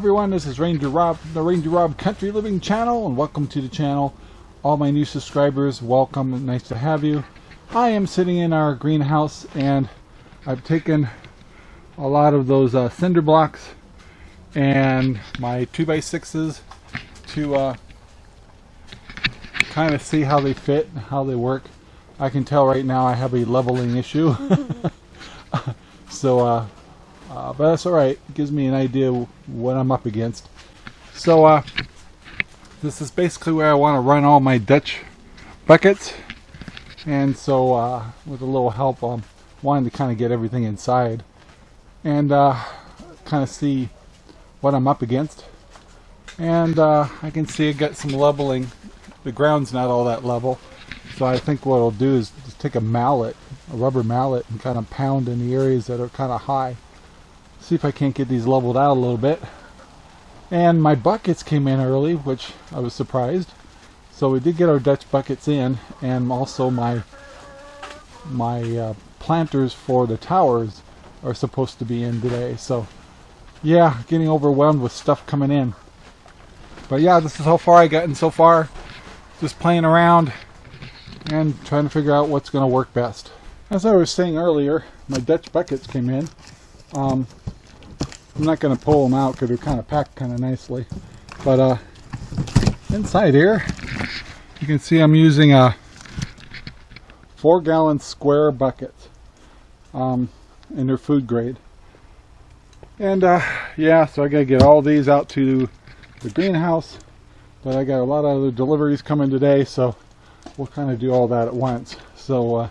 everyone, this is Ranger Rob, the Ranger Rob Country Living channel, and welcome to the channel. All my new subscribers, welcome, nice to have you. I am sitting in our greenhouse and I've taken a lot of those uh, cinder blocks and my 2x6s to uh, kind of see how they fit and how they work. I can tell right now I have a leveling issue. so uh, but that's alright. It gives me an idea what I'm up against. So uh, this is basically where I want to run all my Dutch buckets. And so uh, with a little help, I'm wanting to kind of get everything inside. And uh, kind of see what I'm up against. And uh, I can see I got some leveling. The ground's not all that level. So I think what I'll do is just take a mallet, a rubber mallet, and kind of pound in the areas that are kind of high see if I can't get these leveled out a little bit. And my buckets came in early, which I was surprised. So we did get our Dutch buckets in, and also my my uh, planters for the towers are supposed to be in today. So yeah, getting overwhelmed with stuff coming in. But yeah, this is how far I gotten so far. Just playing around and trying to figure out what's going to work best. As I was saying earlier, my Dutch buckets came in. Um, I'm not going to pull them out because they're kind of packed kind of nicely. But uh, inside here, you can see I'm using a four gallon square bucket um, in their food grade. And uh, yeah, so I got to get all these out to the greenhouse. But I got a lot of other deliveries coming today, so we'll kind of do all that at once. So uh,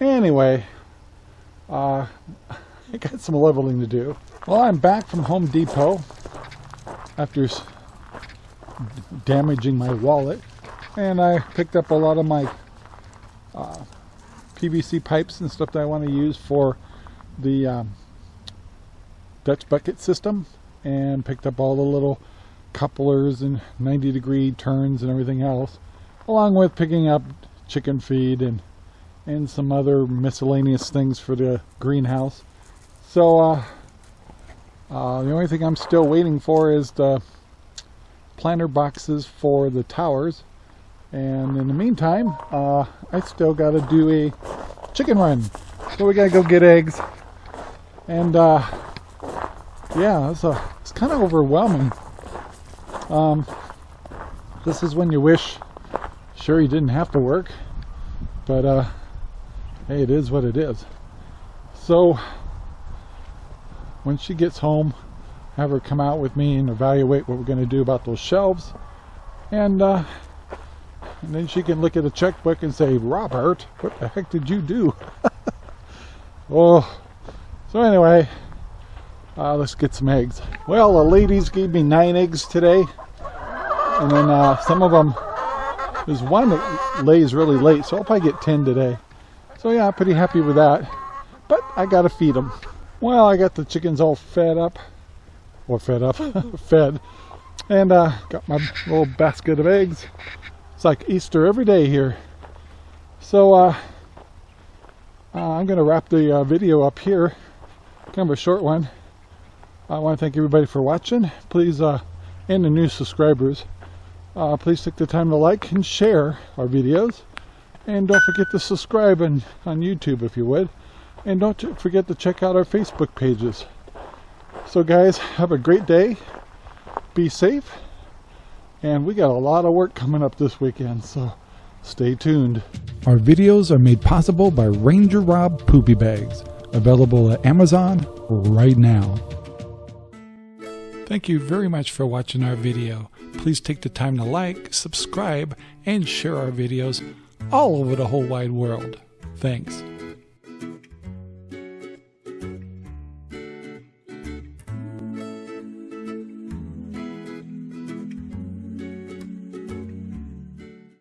anyway, uh, I got some leveling to do. Well, I'm back from Home Depot after damaging my wallet, and I picked up a lot of my uh, PVC pipes and stuff that I want to use for the um, Dutch bucket system, and picked up all the little couplers and 90 degree turns and everything else, along with picking up chicken feed and and some other miscellaneous things for the greenhouse. So uh, uh, the only thing I'm still waiting for is the planter boxes for the towers. And in the meantime, uh, I still got to do a chicken run. So we got to go get eggs. And uh, yeah, it's, it's kind of overwhelming. Um, this is when you wish, sure you didn't have to work. But uh, hey, it is what it is. So when she gets home, have her come out with me and evaluate what we're going to do about those shelves. And, uh, and then she can look at a checkbook and say, Robert, what the heck did you do? oh, so anyway, uh, let's get some eggs. Well, the ladies gave me nine eggs today. And then uh, some of them, there's one that lays really late, so I'll probably get 10 today. So yeah, I'm pretty happy with that. But I got to feed them. Well, I got the chickens all fed up. Or fed up. fed. And uh, got my little basket of eggs. It's like Easter every day here. So uh, uh, I'm going to wrap the uh, video up here. Kind of a short one. I want to thank everybody for watching. Please, uh, and the new subscribers, uh, please take the time to like and share our videos. And don't forget to subscribe on, on YouTube if you would. And don't forget to check out our Facebook pages. So guys, have a great day. Be safe. And we got a lot of work coming up this weekend, so stay tuned. Our videos are made possible by Ranger Rob Poopy Bags, available at Amazon right now. Thank you very much for watching our video. Please take the time to like, subscribe, and share our videos all over the whole wide world. Thanks.